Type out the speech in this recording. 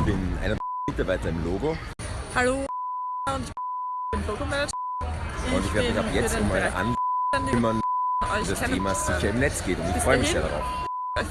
Ich bin einer der Mitarbeiter im Logo Hallo und ich bin Logomanager. und ich werde mich ab jetzt um eure Anwendungen kümmern, das Thema sicher im Netz geht und ich freue mich sehr darauf. Also